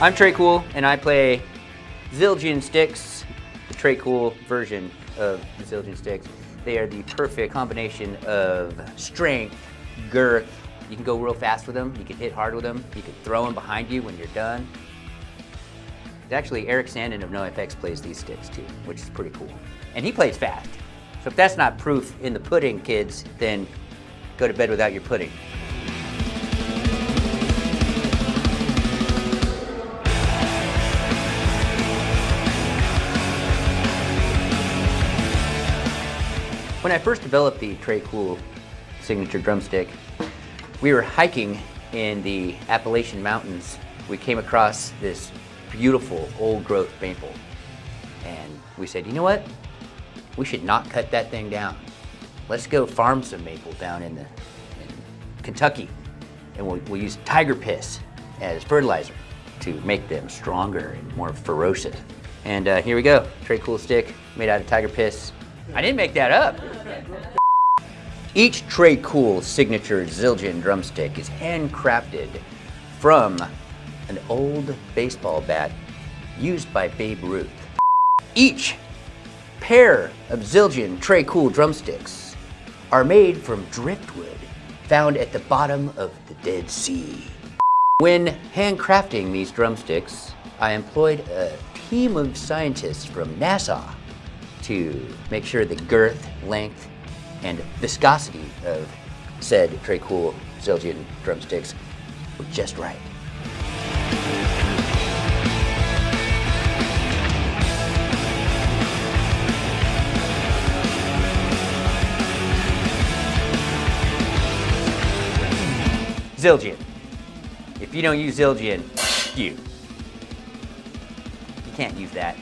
I'm Tré Cool, and I play Zildjian sticks, the Tré Cool version of the Zildjian sticks. They are the perfect combination of strength, girth. You can go real fast with them. You can hit hard with them. You can throw them behind you when you're done. Actually, Erik Sandin of NoFX plays these sticks too, which is pretty cool. And he plays fast. So if that's not proof in the pudding, kids, then go to bed without your pudding. When I first developed the Tré Cool signature drumstick, we were hiking in the Appalachian Mountains. We came across this beautiful old growth maple. And we said, you know what? We should not cut that thing down. Let's go farm some maple down in, the, in Kentucky. And we'll, we'll use tiger piss as fertilizer to make them stronger and more ferocious. And uh, here we go, Tré Cool stick made out of tiger piss. I didn't make that up. Each Tré Cool signature Zildjian drumstick is handcrafted from an old baseball bat used by Babe Ruth. Each pair of Zildjian Tré Cool drumsticks are made from driftwood found at the bottom of the Dead Sea. When handcrafting these drumsticks, I employed a team of scientists from NASA to make sure the girth, length, and viscosity of said Tré Cool Zildjian drumsticks were just right. Zildjian. If you don't use Zildjian, you. You can't use that.